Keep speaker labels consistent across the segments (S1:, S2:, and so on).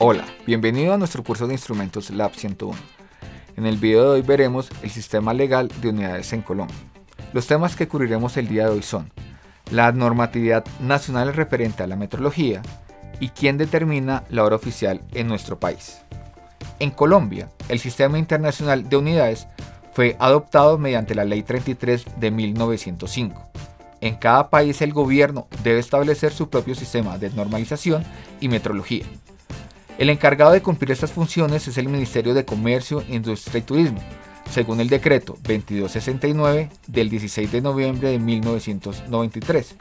S1: Hola, bienvenido a nuestro curso de Instrumentos Lab 101. En el video de hoy veremos el sistema legal de unidades en Colombia. Los temas que cubriremos el día de hoy son la normatividad nacional referente a la metrología y quién determina la hora oficial en nuestro país. En Colombia, el Sistema Internacional de Unidades fue adoptado mediante la Ley 33 de 1905. En cada país el gobierno debe establecer su propio sistema de normalización y metrología. El encargado de cumplir estas funciones es el Ministerio de Comercio, Industria y Turismo, según el decreto 2269 del 16 de noviembre de 1993,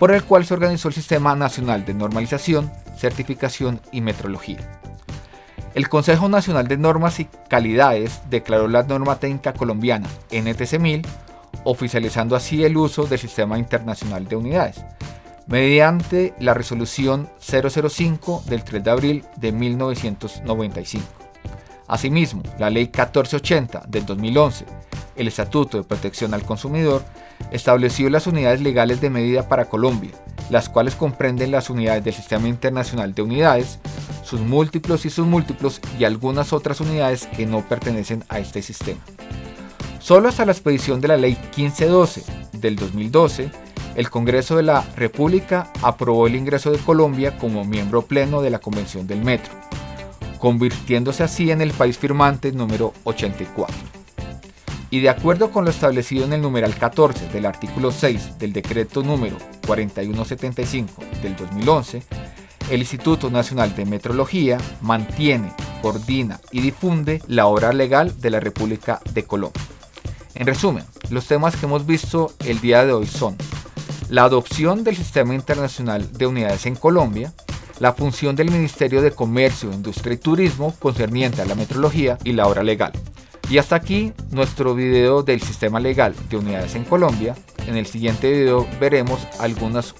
S1: por el cual se organizó el Sistema Nacional de Normalización, Certificación y Metrología. El Consejo Nacional de Normas y Calidades declaró la norma técnica colombiana NTC 1000, oficializando así el uso del Sistema Internacional de Unidades, mediante la resolución 005 del 3 de abril de 1995. Asimismo, la Ley 1480 del 2011, el Estatuto de Protección al Consumidor, estableció las unidades legales de medida para Colombia, las cuales comprenden las unidades del Sistema Internacional de Unidades, sus múltiplos y sus múltiplos y algunas otras unidades que no pertenecen a este sistema. Solo hasta la expedición de la Ley 1512 del 2012, el Congreso de la República aprobó el ingreso de Colombia como miembro pleno de la Convención del Metro, convirtiéndose así en el país firmante número 84. Y de acuerdo con lo establecido en el numeral 14 del artículo 6 del decreto número 4175 del 2011, el Instituto Nacional de Metrología mantiene, coordina y difunde la obra legal de la República de Colombia. En resumen, los temas que hemos visto el día de hoy son la adopción del Sistema Internacional de Unidades en Colombia, la función del Ministerio de Comercio, Industria y Turismo concerniente a la metrología y la obra legal. Y hasta aquí nuestro video del Sistema Legal de Unidades en Colombia. En el siguiente video veremos algunas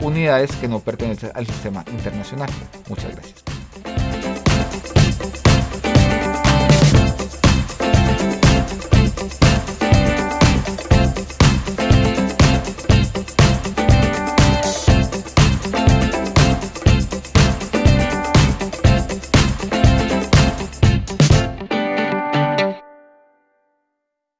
S1: unidades que no pertenecen al sistema internacional. Muchas gracias.